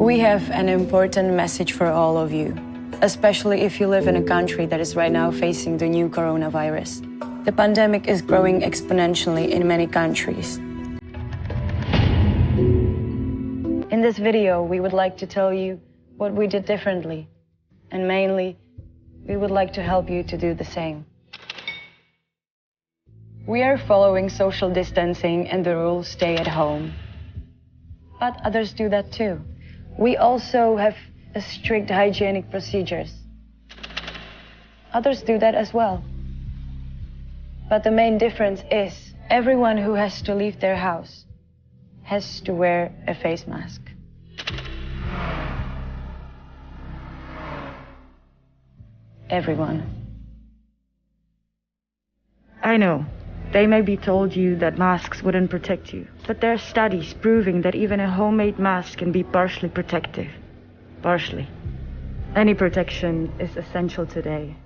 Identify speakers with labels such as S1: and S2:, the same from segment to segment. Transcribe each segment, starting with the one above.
S1: We have an important message for all of you, especially if you live in a country that is right now facing the new coronavirus. The pandemic is growing exponentially in many countries. In this video, we would like to tell you what we did differently, and mainly, we would like to help you to do the same. We are following social distancing and the rules stay at home. But others do that too. We also have strict hygienic procedures. Others do that as well. But the main difference is everyone who has to leave their house has to wear a face mask. Everyone. I know, they may be told you that masks wouldn't protect you, but there are studies proving that even a homemade mask can be partially protective. Partially. Any protection is essential today.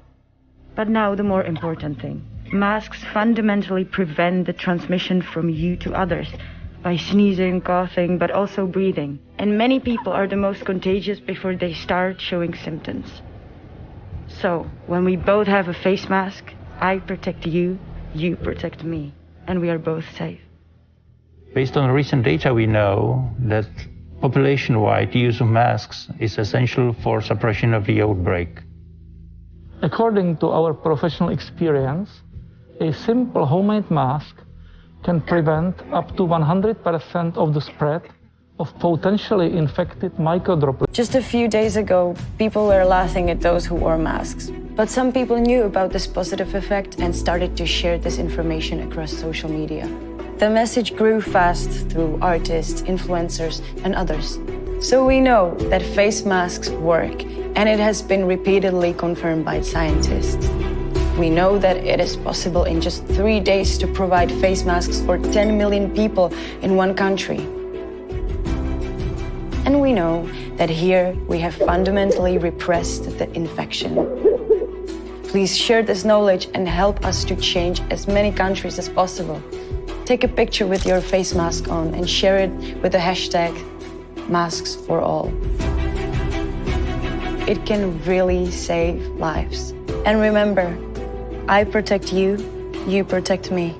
S1: But now the more important thing. Masks fundamentally prevent the transmission from you to others by sneezing, coughing, but also breathing. And many people are the most contagious before they start showing symptoms. So, when we both have a face mask, I protect you, you protect me, and we are both safe.
S2: Based on recent data, we know that population-wide use of masks is essential for suppression of the outbreak.
S3: According to our professional experience, a simple homemade mask can prevent up to 100% of the spread of potentially infected microdroplets.
S1: Just a few days ago, people were laughing at those who wore masks. But some people knew about this positive effect and started to share this information across social media. The message grew fast through artists, influencers, and others. So we know that face masks work, and it has been repeatedly confirmed by scientists. We know that it is possible in just three days to provide face masks for 10 million people in one country. And we know that here we have fundamentally repressed the infection. Please share this knowledge and help us to change as many countries as possible. Take a picture with your face mask on and share it with the hashtag masks for all. It can really save lives. And remember, I protect you, you protect me.